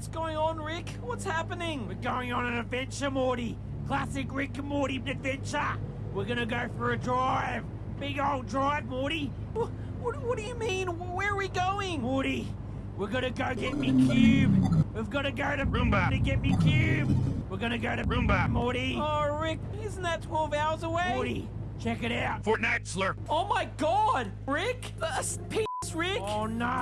what's going on, Rick? What's happening? We're going on an adventure, Morty. Classic Rick and Morty adventure. We're gonna go for a drive. Big old drive, Morty. What, what, what do you mean? Where are we going? Morty, we're gonna go get me cube. We've gotta go to Roomba. to get me cube. We're gonna go to Roomba. Morty. Oh, Rick, isn't that 12 hours away? Morty, check it out. Fortnite slurp. Oh my god! Rick? Uh, Rick! Oh no.